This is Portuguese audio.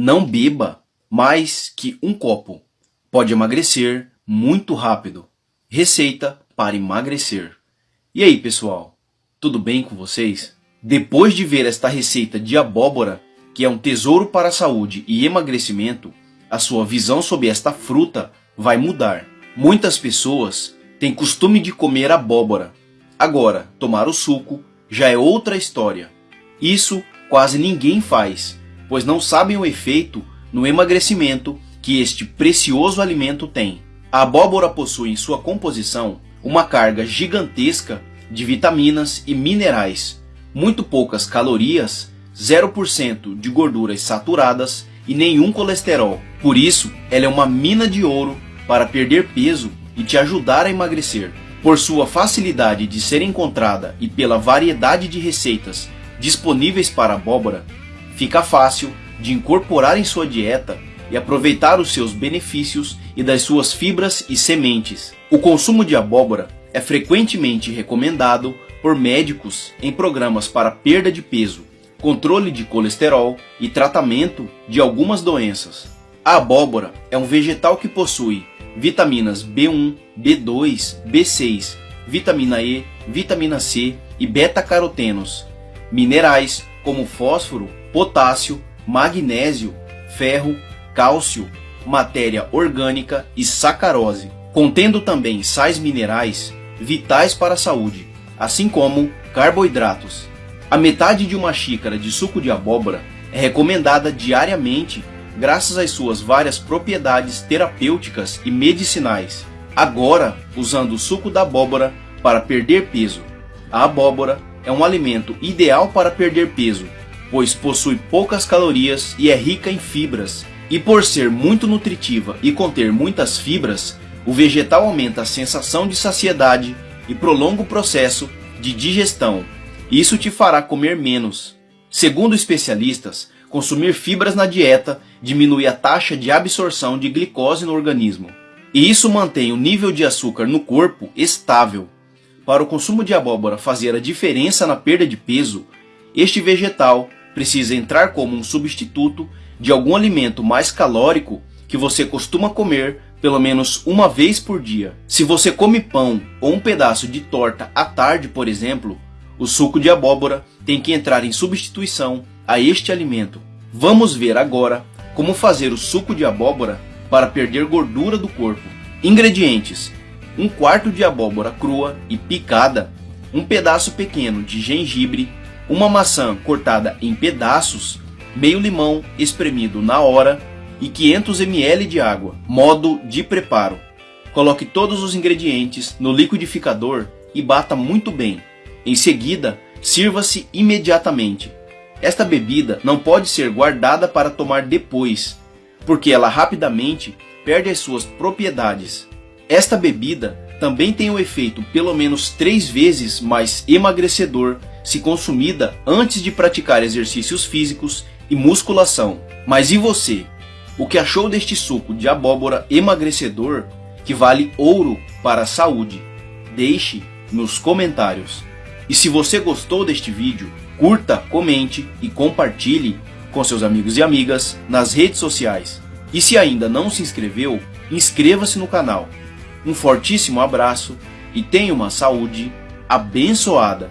Não beba mais que um copo. Pode emagrecer muito rápido. Receita para emagrecer. E aí, pessoal? Tudo bem com vocês? Depois de ver esta receita de abóbora, que é um tesouro para a saúde e emagrecimento, a sua visão sobre esta fruta vai mudar. Muitas pessoas têm costume de comer abóbora. Agora, tomar o suco já é outra história. Isso quase ninguém faz, pois não sabem o efeito no emagrecimento que este precioso alimento tem. A abóbora possui em sua composição uma carga gigantesca de vitaminas e minerais, muito poucas calorias, 0% de gorduras saturadas e nenhum colesterol. Por isso, ela é uma mina de ouro para perder peso e te ajudar a emagrecer. Por sua facilidade de ser encontrada e pela variedade de receitas disponíveis para abóbora, fica fácil de incorporar em sua dieta e aproveitar os seus benefícios e das suas fibras e sementes. O consumo de abóbora é frequentemente recomendado por médicos em programas para perda de peso, controle de colesterol e tratamento de algumas doenças. A abóbora é um vegetal que possui vitaminas B1, B2, B6, vitamina E, vitamina C e beta-carotenos, minerais como fósforo, potássio, magnésio, ferro, cálcio, matéria orgânica e sacarose, contendo também sais minerais vitais para a saúde, assim como carboidratos. A metade de uma xícara de suco de abóbora é recomendada diariamente graças às suas várias propriedades terapêuticas e medicinais. Agora, usando o suco da abóbora para perder peso. A abóbora é um alimento ideal para perder peso, pois possui poucas calorias e é rica em fibras. E por ser muito nutritiva e conter muitas fibras, o vegetal aumenta a sensação de saciedade e prolonga o processo de digestão. Isso te fará comer menos. Segundo especialistas, consumir fibras na dieta diminui a taxa de absorção de glicose no organismo. E isso mantém o nível de açúcar no corpo estável. Para o consumo de abóbora fazer a diferença na perda de peso, este vegetal precisa entrar como um substituto de algum alimento mais calórico que você costuma comer pelo menos uma vez por dia. Se você come pão ou um pedaço de torta à tarde, por exemplo, o suco de abóbora tem que entrar em substituição a este alimento. Vamos ver agora como fazer o suco de abóbora para perder gordura do corpo. Ingredientes: 1 quarto de abóbora crua e picada, um pedaço pequeno de gengibre, uma maçã cortada em pedaços, meio limão espremido na hora e 500 ml de água. Modo de preparo: Coloque todos os ingredientes no liquidificador e bata muito bem. Em seguida, sirva-se imediatamente. Esta bebida não pode ser guardada para tomar depois, porque ela rapidamente perde as suas propriedades. Esta bebida também tem o um efeito pelo menos três vezes mais emagrecedor se consumida antes de praticar exercícios físicos e musculação. Mas e você? O que achou deste suco de abóbora emagrecedor que vale ouro para a saúde? Deixe nos comentários. E se você gostou deste vídeo, curta, comente e compartilhe com seus amigos e amigas nas redes sociais. E se ainda não se inscreveu, inscreva-se no canal. Um fortíssimo abraço e tenha uma saúde abençoada.